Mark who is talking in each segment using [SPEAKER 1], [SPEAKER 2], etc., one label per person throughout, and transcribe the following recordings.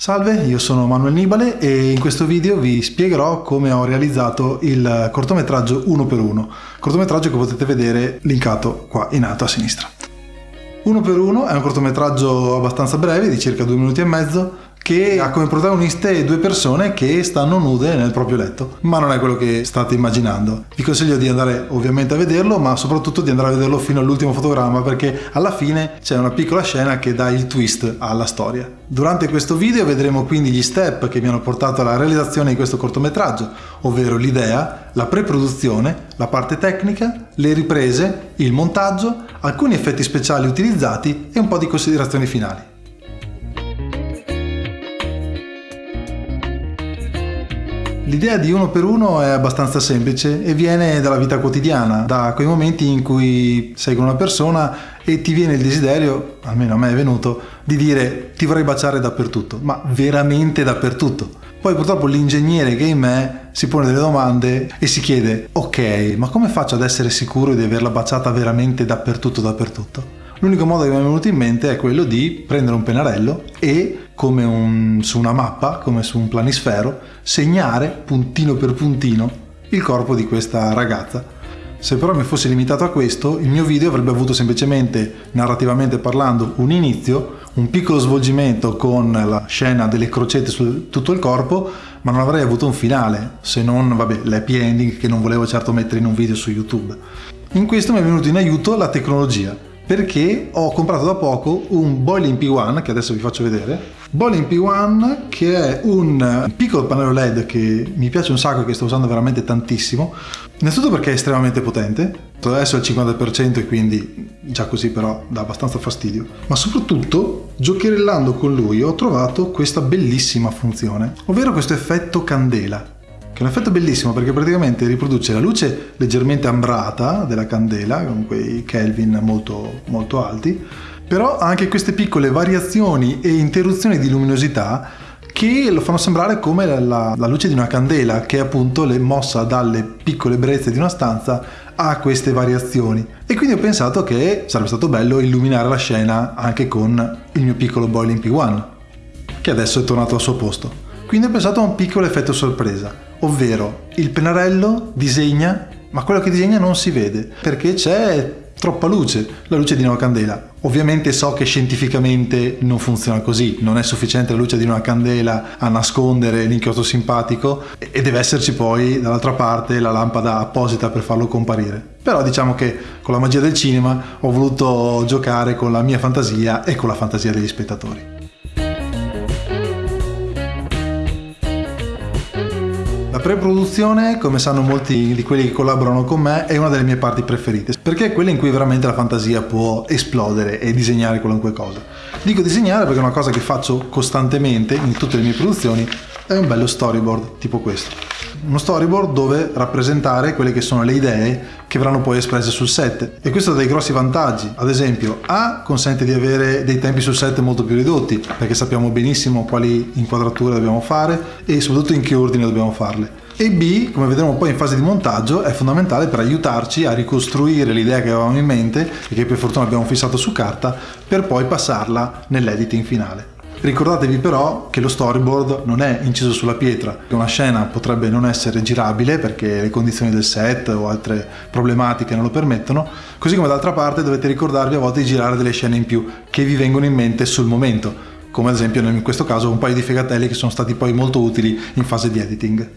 [SPEAKER 1] Salve, io sono Manuel Nibale e in questo video vi spiegherò come ho realizzato il cortometraggio 1x1, cortometraggio che potete vedere linkato qua in alto a sinistra. 1x1 è un cortometraggio abbastanza breve, di circa due minuti e mezzo, che ha come protagoniste due persone che stanno nude nel proprio letto, ma non è quello che state immaginando. Vi consiglio di andare ovviamente a vederlo, ma soprattutto di andare a vederlo fino all'ultimo fotogramma perché alla fine c'è una piccola scena che dà il twist alla storia. Durante questo video vedremo quindi gli step che mi hanno portato alla realizzazione di questo cortometraggio, ovvero l'idea, la pre-produzione, la parte tecnica, le riprese, il montaggio, alcuni effetti speciali utilizzati e un po' di considerazioni finali. L'idea di uno per uno è abbastanza semplice e viene dalla vita quotidiana, da quei momenti in cui sei con una persona e ti viene il desiderio, almeno a me è venuto, di dire ti vorrei baciare dappertutto, ma veramente dappertutto. Poi purtroppo l'ingegnere che è in me si pone delle domande e si chiede ok, ma come faccio ad essere sicuro di averla baciata veramente dappertutto dappertutto? L'unico modo che mi è venuto in mente è quello di prendere un pennarello e, come un, su una mappa, come su un planisfero, segnare puntino per puntino il corpo di questa ragazza. Se però mi fossi limitato a questo, il mio video avrebbe avuto semplicemente, narrativamente parlando, un inizio, un piccolo svolgimento con la scena delle crocette su tutto il corpo, ma non avrei avuto un finale, se non, vabbè, l'happy ending che non volevo certo mettere in un video su YouTube. In questo mi è venuto in aiuto la tecnologia perché ho comprato da poco un Boiling P1 che adesso vi faccio vedere. Boiling P1 che è un piccolo pannello LED che mi piace un sacco e che sto usando veramente tantissimo. Innanzitutto perché è estremamente potente. Adesso è al 50% e quindi già così però dà abbastanza fastidio. Ma soprattutto giocherellando con lui ho trovato questa bellissima funzione ovvero questo effetto candela che è un effetto bellissimo perché praticamente riproduce la luce leggermente ambrata della candela con quei Kelvin molto, molto alti però ha anche queste piccole variazioni e interruzioni di luminosità che lo fanno sembrare come la, la luce di una candela che appunto le mossa dalle piccole brezze di una stanza ha queste variazioni. E quindi ho pensato che sarebbe stato bello illuminare la scena anche con il mio piccolo Boiling P1 che adesso è tornato al suo posto quindi ho pensato a un piccolo effetto sorpresa ovvero il pennarello disegna ma quello che disegna non si vede perché c'è troppa luce, la luce di una candela. Ovviamente so che scientificamente non funziona così, non è sufficiente la luce di una candela a nascondere l'inchiostro simpatico e deve esserci poi dall'altra parte la lampada apposita per farlo comparire. Però diciamo che con la magia del cinema ho voluto giocare con la mia fantasia e con la fantasia degli spettatori. La pre-produzione, come sanno molti di quelli che collaborano con me, è una delle mie parti preferite, perché è quella in cui veramente la fantasia può esplodere e disegnare qualunque cosa. Dico disegnare perché è una cosa che faccio costantemente in tutte le mie produzioni, è un bello storyboard tipo questo. Uno storyboard dove rappresentare quelle che sono le idee che verranno poi espresse sul set e questo ha dei grossi vantaggi. Ad esempio, A consente di avere dei tempi sul set molto più ridotti perché sappiamo benissimo quali inquadrature dobbiamo fare e soprattutto in che ordine dobbiamo farle. E B, come vedremo poi in fase di montaggio, è fondamentale per aiutarci a ricostruire l'idea che avevamo in mente e che per fortuna abbiamo fissato su carta per poi passarla nell'editing finale. Ricordatevi però che lo storyboard non è inciso sulla pietra, una scena potrebbe non essere girabile perché le condizioni del set o altre problematiche non lo permettono, così come d'altra parte dovete ricordarvi a volte di girare delle scene in più che vi vengono in mente sul momento, come ad esempio in questo caso un paio di fegatelli che sono stati poi molto utili in fase di editing.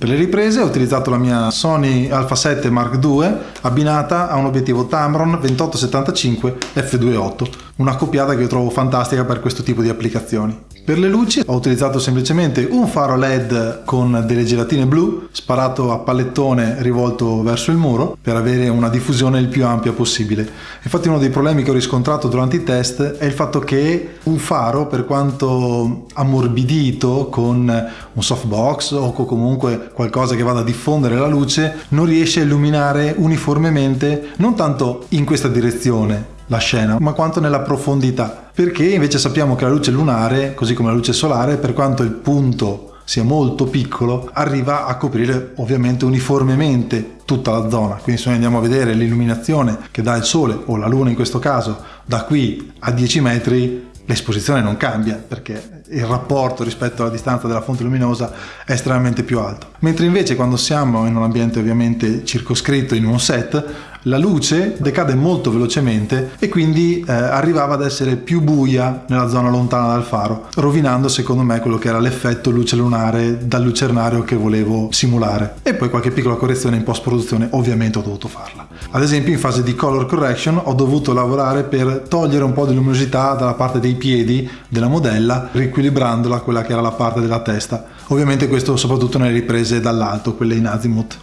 [SPEAKER 1] Per le riprese ho utilizzato la mia Sony Alpha 7 Mark II abbinata a un obiettivo Tamron 2875 f2.8, una coppiata che io trovo fantastica per questo tipo di applicazioni. Per le luci ho utilizzato semplicemente un faro LED con delle gelatine blu sparato a pallettone rivolto verso il muro per avere una diffusione il più ampia possibile. Infatti uno dei problemi che ho riscontrato durante i test è il fatto che un faro per quanto ammorbidito con un softbox o comunque qualcosa che vada a diffondere la luce non riesce a illuminare uniformemente non tanto in questa direzione la scena, ma quanto nella profondità. Perché invece sappiamo che la luce lunare, così come la luce solare, per quanto il punto sia molto piccolo, arriva a coprire ovviamente uniformemente tutta la zona. Quindi se noi andiamo a vedere l'illuminazione che dà il sole o la luna in questo caso da qui a 10 metri, l'esposizione non cambia perché il rapporto rispetto alla distanza della fonte luminosa è estremamente più alto. Mentre invece quando siamo in un ambiente ovviamente circoscritto in un set, la luce decade molto velocemente e quindi eh, arrivava ad essere più buia nella zona lontana dal faro, rovinando secondo me quello che era l'effetto luce lunare dal lucernario che volevo simulare. E poi qualche piccola correzione in post produzione ovviamente ho dovuto farla. Ad esempio in fase di color correction ho dovuto lavorare per togliere un po' di luminosità dalla parte dei piedi della modella, riequilibrandola a quella che era la parte della testa. Ovviamente questo soprattutto nelle riprese dall'alto, quelle in azimuth.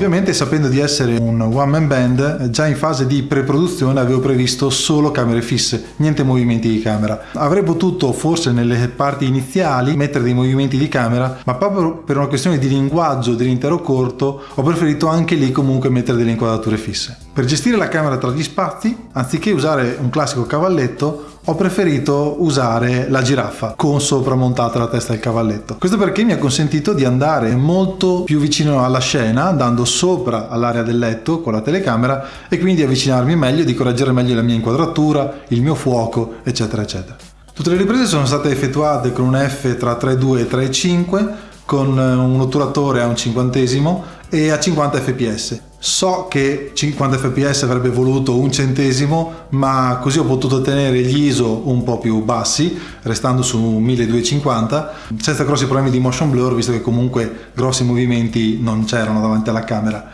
[SPEAKER 1] Ovviamente sapendo di essere un one man band, già in fase di pre-produzione avevo previsto solo camere fisse, niente movimenti di camera. Avrei potuto forse nelle parti iniziali mettere dei movimenti di camera, ma proprio per una questione di linguaggio dell'intero corto ho preferito anche lì comunque mettere delle inquadrature fisse. Per gestire la camera tra gli spazi, anziché usare un classico cavalletto, ho preferito usare la giraffa con sopra la testa del cavalletto. Questo perché mi ha consentito di andare molto più vicino alla scena, andando sopra all'area del letto con la telecamera e quindi avvicinarmi meglio di correggere meglio la mia inquadratura, il mio fuoco, eccetera, eccetera. Tutte le riprese sono state effettuate con un F tra 3.2 e 3.5 con un otturatore a un cinquantesimo e a 50 fps. So che 50 fps avrebbe voluto un centesimo, ma così ho potuto tenere gli ISO un po' più bassi, restando su 1250, senza grossi problemi di motion blur, visto che comunque grossi movimenti non c'erano davanti alla camera.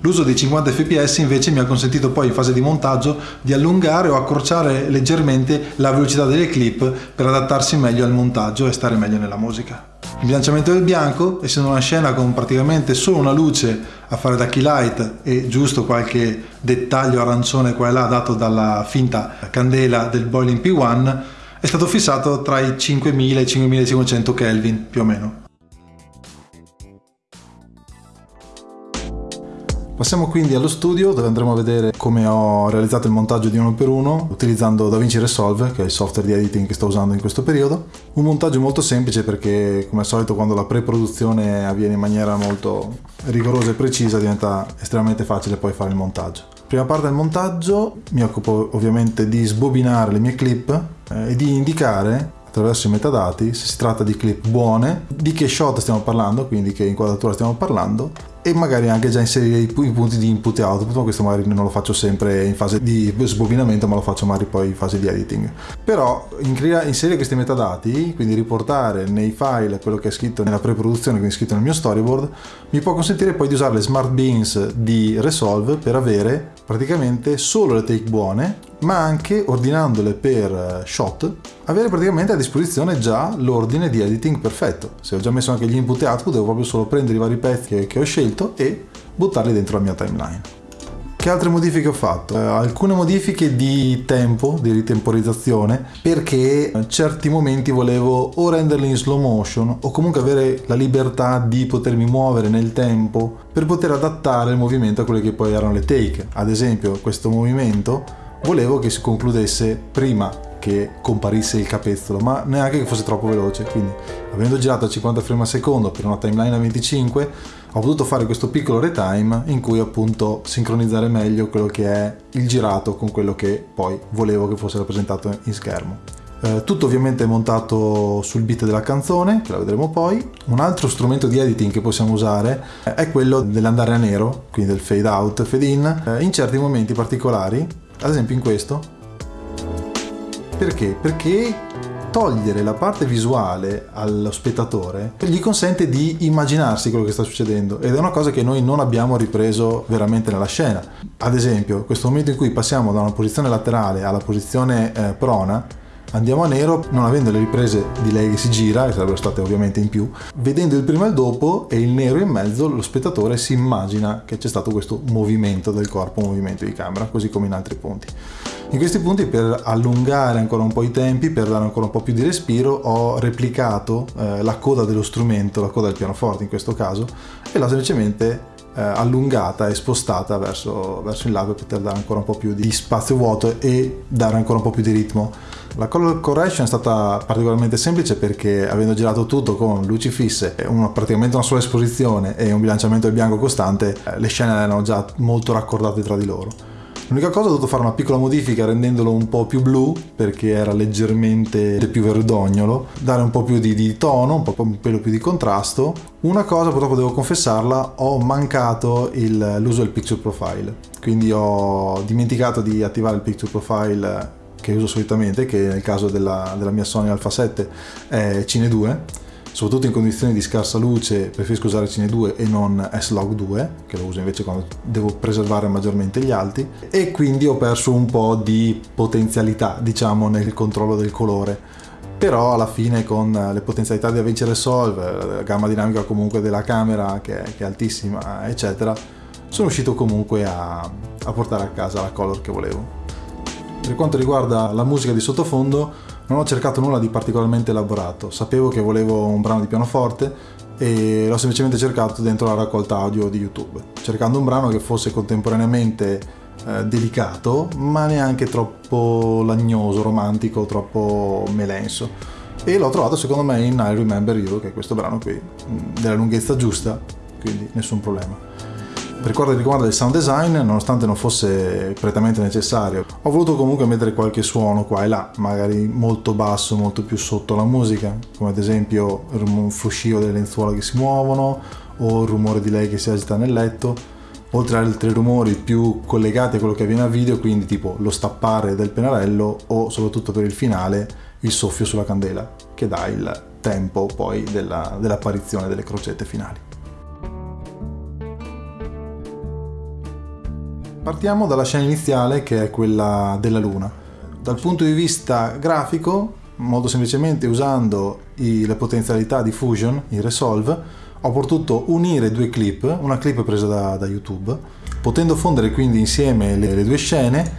[SPEAKER 1] L'uso dei 50 fps invece mi ha consentito poi in fase di montaggio di allungare o accorciare leggermente la velocità delle clip per adattarsi meglio al montaggio e stare meglio nella musica. Il bilanciamento del bianco, essendo una scena con praticamente solo una luce a fare da key light e giusto qualche dettaglio arancione qua e là dato dalla finta candela del Boiling P1, è stato fissato tra i 5000 e i 5500 Kelvin più o meno. Passiamo quindi allo studio dove andremo a vedere come ho realizzato il montaggio di uno per uno utilizzando DaVinci Resolve che è il software di editing che sto usando in questo periodo. Un montaggio molto semplice perché come al solito quando la pre-produzione avviene in maniera molto rigorosa e precisa diventa estremamente facile poi fare il montaggio. Prima parte del montaggio mi occupo ovviamente di sbobinare le mie clip eh, e di indicare attraverso i metadati se si tratta di clip buone, di che shot stiamo parlando, quindi che inquadratura stiamo parlando e magari anche già inserire i, punti di input e output, ma questo magari non lo faccio sempre in fase di sbobinamento, ma lo faccio magari poi in fase di editing. Però inserire questi metadati, quindi riportare nei file quello che è scritto nella pre-produzione, quindi scritto nel mio storyboard, mi può consentire poi di usare le smart beans di Resolve per avere praticamente solo le take buone ma anche ordinandole per shot avere praticamente a disposizione già l'ordine di editing perfetto se ho già messo anche gli input e output devo proprio solo prendere i vari pezzi che ho scelto e buttarli dentro la mia timeline che altre modifiche ho fatto? Eh, alcune modifiche di tempo, di ritemporizzazione, perché in certi momenti volevo o renderli in slow motion o comunque avere la libertà di potermi muovere nel tempo per poter adattare il movimento a quelle che poi erano le take. Ad esempio questo movimento volevo che si concludesse prima che comparisse il capezzolo, ma neanche che fosse troppo veloce. Quindi, avendo girato a 50 frame al secondo per una timeline a 25, ho potuto fare questo piccolo retime in cui appunto sincronizzare meglio quello che è il girato con quello che poi volevo che fosse rappresentato in schermo. Eh, tutto ovviamente montato sul beat della canzone, che la vedremo poi. Un altro strumento di editing che possiamo usare è quello dell'andare a nero, quindi del fade out, fade in, eh, in certi momenti particolari ad esempio in questo. Perché? Perché togliere la parte visuale allo spettatore gli consente di immaginarsi quello che sta succedendo ed è una cosa che noi non abbiamo ripreso veramente nella scena. Ad esempio, questo momento in cui passiamo da una posizione laterale alla posizione eh, prona, andiamo a nero non avendo le riprese di lei che si gira, che sarebbero state ovviamente in più, vedendo il prima e il dopo e il nero in mezzo, lo spettatore si immagina che c'è stato questo movimento del corpo, movimento di camera, così come in altri punti. In questi punti per allungare ancora un po' i tempi, per dare ancora un po' più di respiro, ho replicato eh, la coda dello strumento, la coda del pianoforte in questo caso, e l'ho semplicemente eh, allungata e spostata verso, verso il lato per poter dare ancora un po' più di spazio vuoto e dare ancora un po' più di ritmo. La color correction è stata particolarmente semplice perché avendo girato tutto con luci fisse, una, praticamente una sola esposizione e un bilanciamento del bianco costante, eh, le scene erano già molto raccordate tra di loro. L'unica cosa ho dovuto fare una piccola modifica rendendolo un po' più blu perché era leggermente più verdognolo, dare un po' più di, di tono, un po' un pelo più di contrasto. Una cosa purtroppo devo confessarla, ho mancato l'uso del picture profile, quindi ho dimenticato di attivare il picture profile che uso solitamente, che nel caso della, della mia Sony Alpha 7 è Cine 2 soprattutto in condizioni di scarsa luce preferisco usare Cine 2 e non S-Log 2 che lo uso invece quando devo preservare maggiormente gli alti. E quindi ho perso un po' di potenzialità diciamo nel controllo del colore. Però alla fine con le potenzialità di Avinci Resolve, la gamma dinamica comunque della camera che è, che è altissima eccetera sono riuscito comunque a, a portare a casa la color che volevo. Per quanto riguarda la musica di sottofondo non ho cercato nulla di particolarmente elaborato, sapevo che volevo un brano di pianoforte e l'ho semplicemente cercato dentro la raccolta audio di YouTube, cercando un brano che fosse contemporaneamente eh, delicato, ma neanche troppo lagnoso, romantico, troppo melenso. E l'ho trovato secondo me in I Remember You, che è questo brano qui, della lunghezza giusta, quindi nessun problema. Per quanto riguarda il sound design, nonostante non fosse prettamente necessario, ho voluto comunque mettere qualche suono qua e là, magari molto basso, molto più sotto la musica, come ad esempio un fruscio delle lenzuola che si muovono o il rumore di lei che si agita nel letto, oltre ad altri rumori più collegati a quello che avviene a video, quindi tipo lo stappare del pennarello o soprattutto per il finale il soffio sulla candela, che dà il tempo poi della, dell'apparizione delle crocette finali. Partiamo dalla scena iniziale che è quella della luna. Dal punto di vista grafico, molto semplicemente usando i, le potenzialità di Fusion, il Resolve, ho potuto unire due clip, una clip presa da, da YouTube, potendo fondere quindi insieme le, le due scene,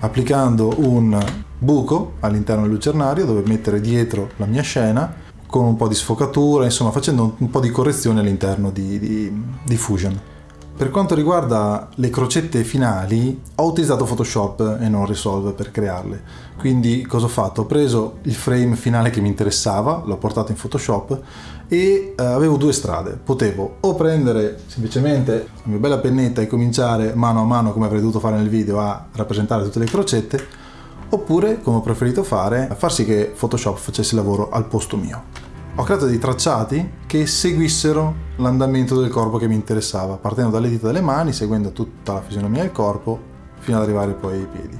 [SPEAKER 1] applicando un buco all'interno del lucernario dove mettere dietro la mia scena con un po' di sfocatura, insomma facendo un po' di correzione all'interno di, di, di Fusion. Per quanto riguarda le crocette finali, ho utilizzato Photoshop e non Resolve per crearle. Quindi cosa ho fatto? Ho preso il frame finale che mi interessava, l'ho portato in Photoshop e eh, avevo due strade. Potevo o prendere semplicemente la mia bella pennetta e cominciare mano a mano, come avrei dovuto fare nel video, a rappresentare tutte le crocette, oppure, come ho preferito fare, far sì che Photoshop facesse il lavoro al posto mio ho creato dei tracciati che seguissero l'andamento del corpo che mi interessava, partendo dalle dita delle mani, seguendo tutta la fisionomia del corpo, fino ad arrivare poi ai piedi.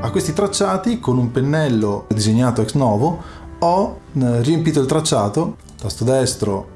[SPEAKER 1] A questi tracciati, con un pennello disegnato ex novo, ho eh, riempito il tracciato, tasto destro,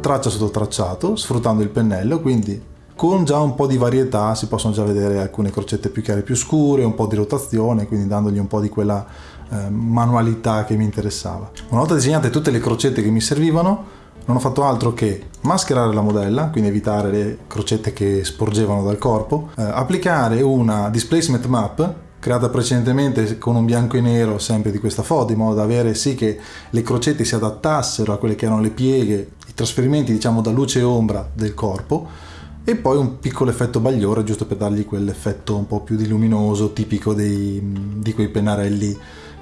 [SPEAKER 1] traccia sotto tracciato, sfruttando il pennello, quindi con già un po' di varietà si possono già vedere alcune crocette più chiare più scure, un po' di rotazione, quindi dandogli un po' di quella eh, manualità che mi interessava. Una volta disegnate tutte le crocette che mi servivano, non ho fatto altro che mascherare la modella, quindi evitare le crocette che sporgevano dal corpo, eh, applicare una displacement map creata precedentemente con un bianco e nero sempre di questa foto in modo da avere sì che le crocette si adattassero a quelle che erano le pieghe, i trasferimenti diciamo da luce e ombra del corpo e poi un piccolo effetto bagliore giusto per dargli quell'effetto un po' più di luminoso tipico dei, di quei pennarelli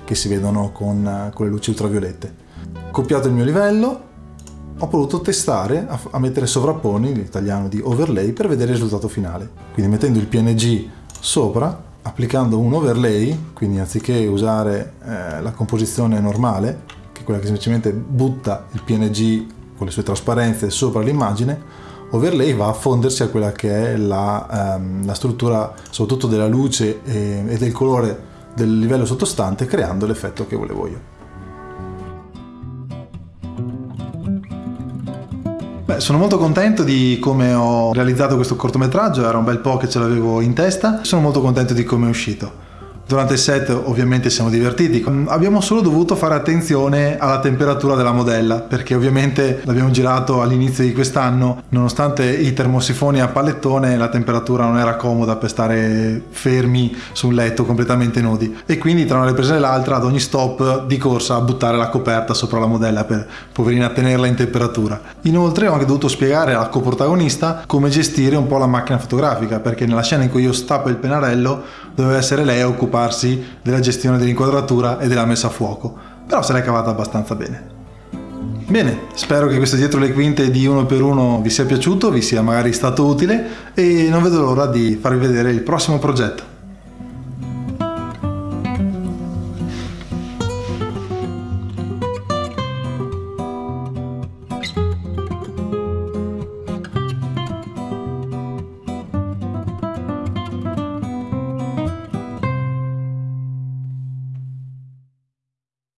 [SPEAKER 1] che si vedono con, con le luci ultraviolette. Copiato il mio livello, ho voluto testare a, a mettere sovrapponi, l'italiano di overlay, per vedere il risultato finale. Quindi mettendo il PNG sopra, applicando un overlay, quindi anziché usare eh, la composizione normale, che è quella che semplicemente butta il PNG con le sue trasparenze sopra l'immagine, overlay va a fondersi a quella che è la, ehm, la struttura soprattutto della luce e, e del colore del livello sottostante creando l'effetto che volevo io. Beh, sono molto contento di come ho realizzato questo cortometraggio, era un bel po' che ce l'avevo in testa, sono molto contento di come è uscito. Durante il set ovviamente siamo divertiti, abbiamo solo dovuto fare attenzione alla temperatura della modella perché ovviamente l'abbiamo girato all'inizio di quest'anno, nonostante i termosifoni a pallettone la temperatura non era comoda per stare fermi su un letto completamente nudi. E quindi tra una ripresa e l'altra ad ogni stop di corsa a buttare la coperta sopra la modella per poverina tenerla in temperatura. Inoltre ho anche dovuto spiegare al coprotagonista come gestire un po' la macchina fotografica perché nella scena in cui io stappo il pennarello doveva essere lei a occupare occuparsi della gestione dell'inquadratura e della messa a fuoco, però se l'è cavata abbastanza bene. Bene, spero che questo dietro le quinte di uno per uno vi sia piaciuto, vi sia magari stato utile e non vedo l'ora di farvi vedere il prossimo progetto.